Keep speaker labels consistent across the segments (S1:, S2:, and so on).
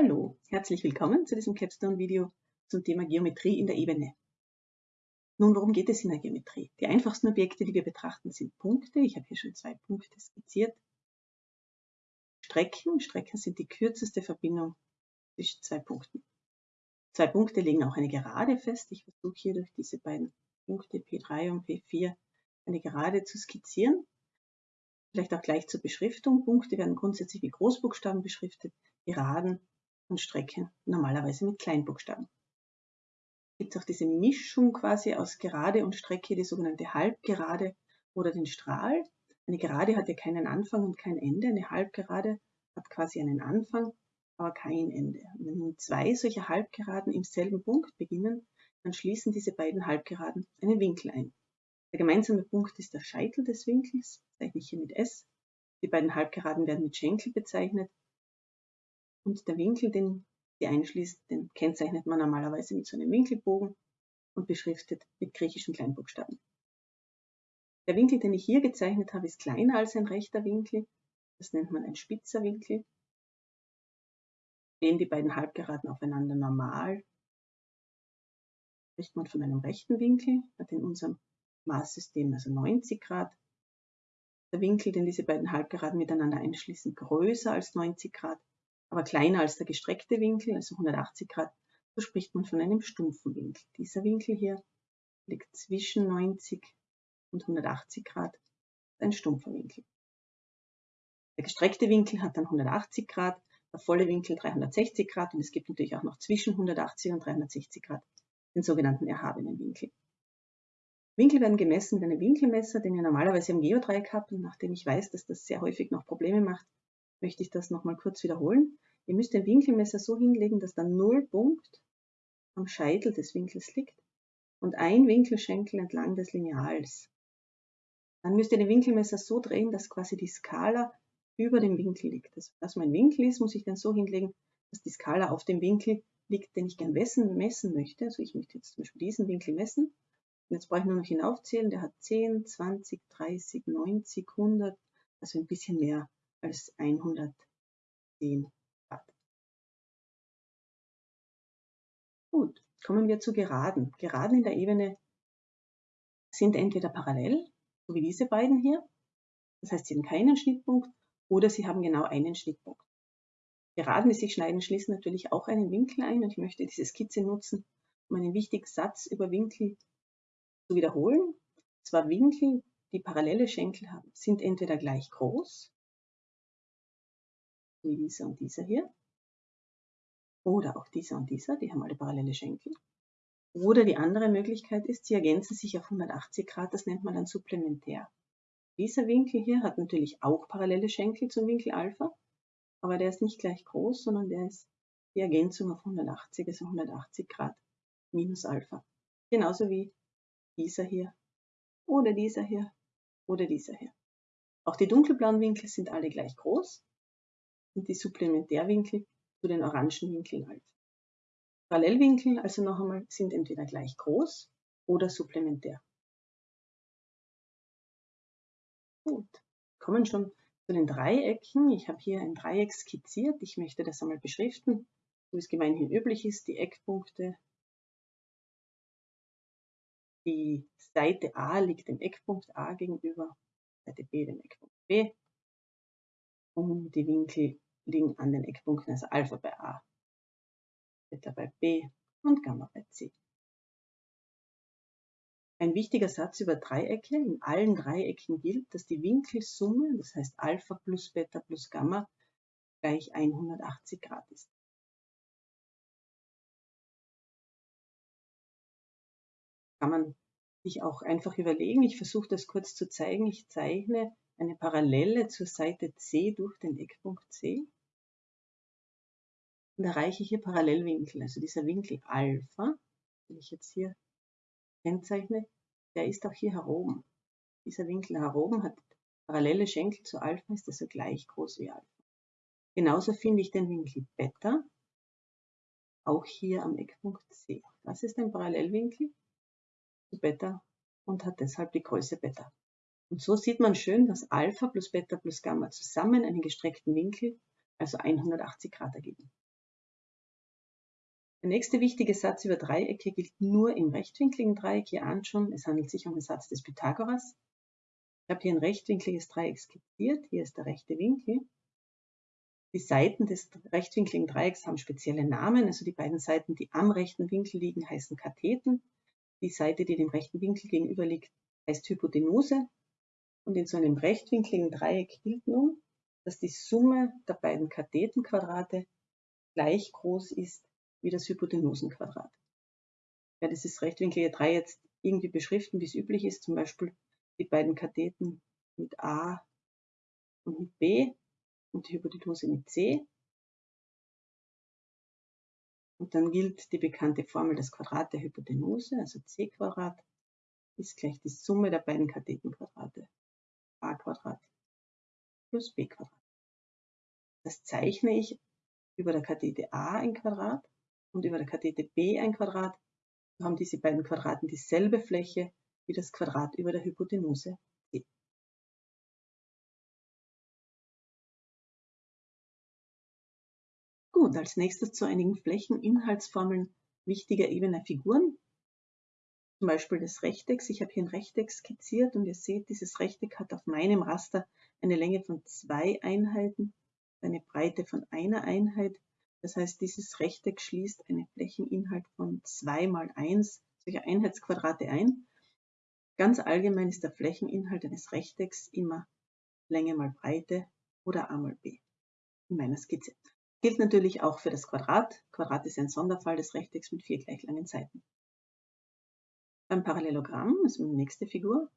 S1: Hallo, herzlich willkommen zu diesem Capstone-Video zum Thema Geometrie in der Ebene. Nun, worum geht es in der Geometrie? Die einfachsten Objekte, die wir betrachten, sind Punkte. Ich habe hier schon zwei Punkte skizziert. Strecken. Strecken sind die kürzeste Verbindung zwischen zwei Punkten. Zwei Punkte legen auch eine Gerade fest. Ich versuche hier durch diese beiden Punkte P3 und P4 eine Gerade zu skizzieren. Vielleicht auch gleich zur Beschriftung. Punkte werden grundsätzlich mit Großbuchstaben beschriftet. Geraden und Strecken normalerweise mit Kleinbuchstaben. Gibt es auch diese Mischung quasi aus Gerade und Strecke, die sogenannte Halbgerade oder den Strahl. Eine Gerade hat ja keinen Anfang und kein Ende. Eine Halbgerade hat quasi einen Anfang, aber kein Ende. Und wenn nun zwei solcher Halbgeraden im selben Punkt beginnen, dann schließen diese beiden Halbgeraden einen Winkel ein. Der gemeinsame Punkt ist der Scheitel des Winkels, zeichne ich hier mit S. Die beiden Halbgeraden werden mit Schenkel bezeichnet und der Winkel, den sie einschließt, den kennzeichnet man normalerweise mit so einem Winkelbogen und beschriftet mit griechischen Kleinbuchstaben. Der Winkel, den ich hier gezeichnet habe, ist kleiner als ein rechter Winkel. Das nennt man ein spitzer Winkel. Stehen die beiden Halbgeraden aufeinander normal, spricht man von einem rechten Winkel, hat in unserem Maßsystem also 90 Grad. Der Winkel, den diese beiden Halbgeraden miteinander einschließen, größer als 90 Grad, aber kleiner als der gestreckte Winkel, also 180 Grad, so spricht man von einem stumpfen Winkel. Dieser Winkel hier liegt zwischen 90 und 180 Grad, ein stumpfer Winkel. Der gestreckte Winkel hat dann 180 Grad, der volle Winkel 360 Grad und es gibt natürlich auch noch zwischen 180 und 360 Grad den sogenannten erhabenen Winkel. Winkel werden gemessen mit einem Winkelmesser, den ihr normalerweise am Geodreieck habt und nachdem ich weiß, dass das sehr häufig noch Probleme macht, möchte ich das nochmal kurz wiederholen. Ihr müsst den Winkelmesser so hinlegen, dass der Nullpunkt am Scheitel des Winkels liegt und ein Winkelschenkel entlang des Lineals. Dann müsst ihr den Winkelmesser so drehen, dass quasi die Skala über dem Winkel liegt. Also, dass mein Winkel ist, muss ich dann so hinlegen, dass die Skala auf dem Winkel liegt, den ich gern messen, möchte. Also ich möchte jetzt zum Beispiel diesen Winkel messen. Und jetzt brauche ich nur noch hinaufzählen. Der hat 10, 20, 30, 90, 100, also ein bisschen mehr als 110 Grad. Gut, kommen wir zu Geraden. Geraden in der Ebene sind entweder parallel, so wie diese beiden hier, das heißt, sie haben keinen Schnittpunkt, oder sie haben genau einen Schnittpunkt. Geraden, die sich schneiden, schließen natürlich auch einen Winkel ein und ich möchte diese Skizze nutzen, um einen wichtigen Satz über Winkel zu wiederholen. Zwar Winkel, die parallele Schenkel haben, sind entweder gleich groß wie dieser und dieser hier. Oder auch dieser und dieser, die haben alle parallele Schenkel. Oder die andere Möglichkeit ist, sie ergänzen sich auf 180 Grad, das nennt man dann supplementär. Dieser Winkel hier hat natürlich auch parallele Schenkel zum Winkel Alpha, aber der ist nicht gleich groß, sondern der ist die Ergänzung auf 180, also 180 Grad minus Alpha. Genauso wie dieser hier oder dieser hier oder dieser hier. Auch die dunkelblauen Winkel sind alle gleich groß, und die Supplementärwinkel zu den orangen Winkeln halt. Parallelwinkel, also noch einmal, sind entweder gleich groß oder supplementär. Gut, kommen schon zu den Dreiecken. Ich habe hier ein Dreieck skizziert. Ich möchte das einmal beschriften, so wie es gemeinhin üblich ist. Die Eckpunkte. Die Seite A liegt dem Eckpunkt A gegenüber, Seite B dem Eckpunkt B. Und die Winkel liegen an den Eckpunkten, also Alpha bei A, Beta bei B und Gamma bei C. Ein wichtiger Satz über Dreiecke. In allen Dreiecken gilt, dass die Winkelsumme, das heißt Alpha plus Beta plus Gamma, gleich 180 Grad ist. Kann man sich auch einfach überlegen. Ich versuche das kurz zu zeigen. Ich zeichne eine Parallele zur Seite C durch den Eckpunkt C und erreiche hier Parallelwinkel. Also dieser Winkel Alpha, den ich jetzt hier kennzeichne, der ist auch hier heroben. Dieser Winkel heroben hat parallele Schenkel zu Alpha, ist also gleich groß wie Alpha. Genauso finde ich den Winkel Beta, auch hier am Eckpunkt C. Das ist ein Parallelwinkel zu Beta und hat deshalb die Größe Beta. Und so sieht man schön, dass Alpha plus Beta plus Gamma zusammen einen gestreckten Winkel, also 180 Grad ergeben. Der nächste wichtige Satz über Dreiecke gilt nur im rechtwinkligen Dreieck. Ihr ahnt schon, es handelt sich um den Satz des Pythagoras. Ich habe hier ein rechtwinkliges Dreieck skizziert. Hier ist der rechte Winkel. Die Seiten des rechtwinkligen Dreiecks haben spezielle Namen. Also die beiden Seiten, die am rechten Winkel liegen, heißen Katheten. Die Seite, die dem rechten Winkel gegenüber liegt, heißt Hypotenuse. Und in so einem rechtwinkligen Dreieck gilt nun, dass die Summe der beiden Kathetenquadrate gleich groß ist wie das Hypotenusenquadrat. Ich werde dieses rechtwinklige Dreieck jetzt irgendwie beschriften, wie es üblich ist, zum Beispiel die beiden Katheten mit A und mit B und die Hypotenuse mit C. Und dann gilt die bekannte Formel des Quadrat der Hypotenuse, also c Quadrat ist gleich die Summe der beiden Kathetenquadrate a Quadrat plus b Quadrat. Das zeichne ich über der Kathete a ein Quadrat und über der Kathete b ein Quadrat. So haben diese beiden Quadraten dieselbe Fläche wie das Quadrat über der Hypotenuse c. Gut, als nächstes zu einigen Flächeninhaltsformeln wichtiger ebener Figuren zum Beispiel des Rechtecks. Ich habe hier ein Rechteck skizziert und ihr seht, dieses Rechteck hat auf meinem Raster eine Länge von zwei Einheiten, eine Breite von einer Einheit. Das heißt, dieses Rechteck schließt einen Flächeninhalt von 2 mal 1 solcher Einheitsquadrate ein. Ganz allgemein ist der Flächeninhalt eines Rechtecks immer Länge mal Breite oder a mal b in meiner Skizze. Gilt natürlich auch für das Quadrat. Quadrat ist ein Sonderfall des Rechtecks mit vier gleich langen Seiten. Beim Parallelogramm, also die nächste Figur,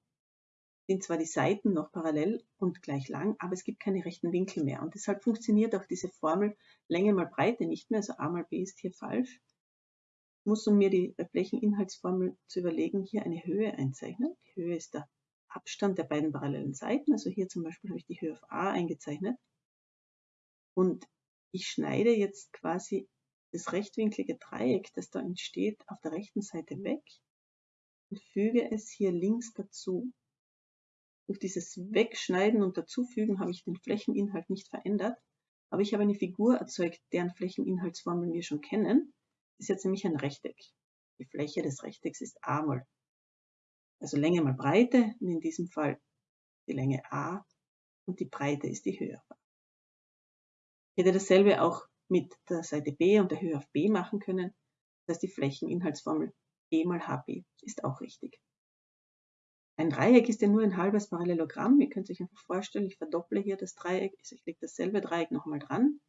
S1: sind zwar die Seiten noch parallel und gleich lang, aber es gibt keine rechten Winkel mehr. Und deshalb funktioniert auch diese Formel Länge mal Breite nicht mehr, also a mal b ist hier falsch. Ich muss, um mir die Flächeninhaltsformel zu überlegen, hier eine Höhe einzeichnen. Die Höhe ist der Abstand der beiden parallelen Seiten. Also hier zum Beispiel habe ich die Höhe auf a eingezeichnet. Und ich schneide jetzt quasi das rechtwinklige Dreieck, das da entsteht, auf der rechten Seite weg und füge es hier links dazu. Durch dieses Wegschneiden und Dazufügen habe ich den Flächeninhalt nicht verändert, aber ich habe eine Figur erzeugt, deren Flächeninhaltsformeln wir schon kennen. Das ist jetzt nämlich ein Rechteck. Die Fläche des Rechtecks ist a mal, also Länge mal Breite, und in diesem Fall die Länge a und die Breite ist die Höhe auf a. Ich hätte dasselbe auch mit der Seite b und der Höhe auf b machen können. Das heißt, die Flächeninhaltsformel e mal hb ist auch richtig. Ein Dreieck ist ja nur ein halbes Parallelogramm. Ihr könnt euch einfach vorstellen, ich verdopple hier das Dreieck, also ich lege dasselbe Dreieck nochmal dran,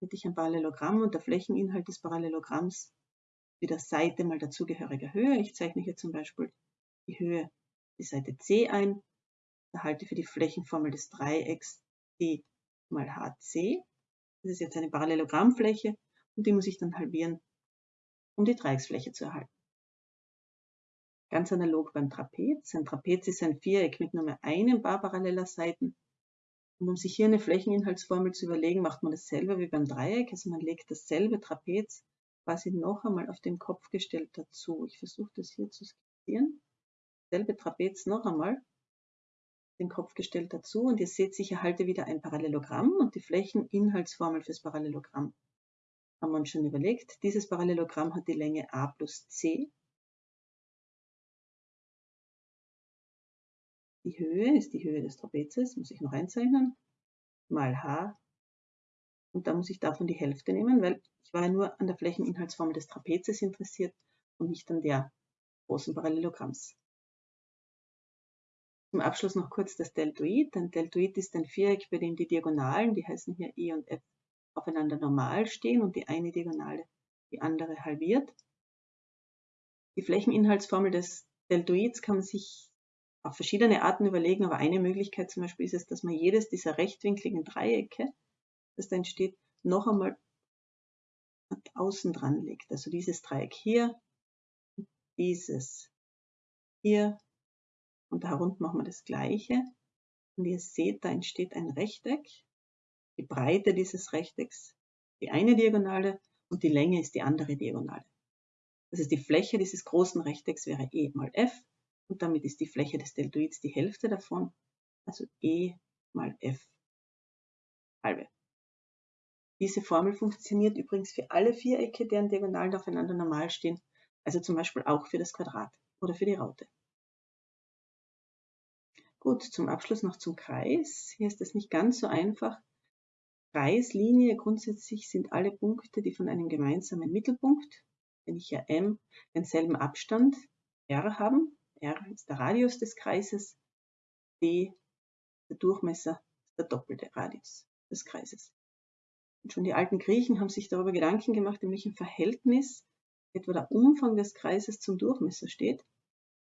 S1: hätte ich ein Parallelogramm und der Flächeninhalt des Parallelogramms wie der Seite mal dazugehöriger Höhe. Ich zeichne hier zum Beispiel die Höhe, die Seite c ein, erhalte für die Flächenformel des Dreiecks d mal hc. Das ist jetzt eine Parallelogrammfläche und die muss ich dann halbieren, um die Dreiecksfläche zu erhalten. Ganz analog beim Trapez. Ein Trapez ist ein Viereck mit nur mehr einem Paar paralleler Seiten. Und um sich hier eine Flächeninhaltsformel zu überlegen, macht man dasselbe wie beim Dreieck. Also man legt dasselbe Trapez quasi noch einmal auf den Kopf gestellt dazu. Ich versuche das hier zu skizzieren. Selbe Trapez noch einmal, den Kopf gestellt dazu. Und ihr seht, ich erhalte wieder ein Parallelogramm und die Flächeninhaltsformel fürs Parallelogramm haben wir uns schon überlegt. Dieses Parallelogramm hat die Länge a plus c Die Höhe ist die Höhe des Trapezes, muss ich noch einzeichnen, mal h. Und da muss ich davon die Hälfte nehmen, weil ich war ja nur an der Flächeninhaltsformel des Trapezes interessiert und nicht an der großen Parallelogramms. Zum Abschluss noch kurz das Deltoid. Ein Deltoid ist ein Viereck, bei dem die Diagonalen, die heißen hier E und F, aufeinander normal stehen und die eine Diagonale die andere halbiert. Die Flächeninhaltsformel des Deltoids kann man sich auf verschiedene Arten überlegen, aber eine Möglichkeit zum Beispiel ist es, dass man jedes dieser rechtwinkligen Dreiecke, das da entsteht, noch einmal außen dran legt. Also dieses Dreieck hier, dieses hier und da herunter machen wir das gleiche. Und ihr seht, da entsteht ein Rechteck. Die Breite dieses Rechtecks, die eine Diagonale und die Länge ist die andere Diagonale. Das heißt, die Fläche dieses großen Rechtecks wäre E mal F und damit ist die Fläche des Deltoids die Hälfte davon, also E mal F halbe. Diese Formel funktioniert übrigens für alle Vierecke, deren Diagonalen aufeinander normal stehen, also zum Beispiel auch für das Quadrat oder für die Raute. Gut, zum Abschluss noch zum Kreis. Hier ist es nicht ganz so einfach. Kreislinie, grundsätzlich sind alle Punkte, die von einem gemeinsamen Mittelpunkt, wenn ich ja M, denselben Abstand R haben. R ist der Radius des Kreises, D der Durchmesser, der doppelte Radius des Kreises. Und schon die alten Griechen haben sich darüber Gedanken gemacht, in welchem Verhältnis etwa der Umfang des Kreises zum Durchmesser steht.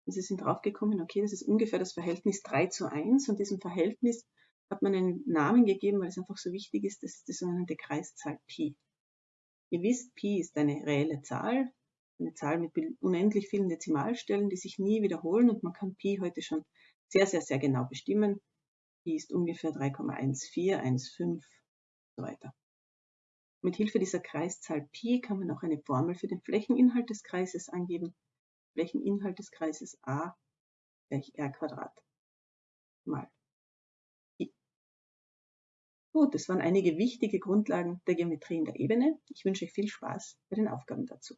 S1: Und sie sind draufgekommen, okay, das ist ungefähr das Verhältnis 3 zu 1 und diesem Verhältnis hat man einen Namen gegeben, weil es einfach so wichtig ist, das ist die sogenannte Kreiszahl Pi. Ihr wisst, Pi ist eine reelle Zahl, eine Zahl mit unendlich vielen Dezimalstellen, die sich nie wiederholen und man kann Pi heute schon sehr, sehr, sehr genau bestimmen. Pi ist ungefähr 3,1415 und so weiter. Mit Hilfe dieser Kreiszahl Pi kann man auch eine Formel für den Flächeninhalt des Kreises angeben. Flächeninhalt des Kreises a gleich r Quadrat mal i. Gut, das waren einige wichtige Grundlagen der Geometrie in der Ebene. Ich wünsche euch viel Spaß bei den Aufgaben dazu.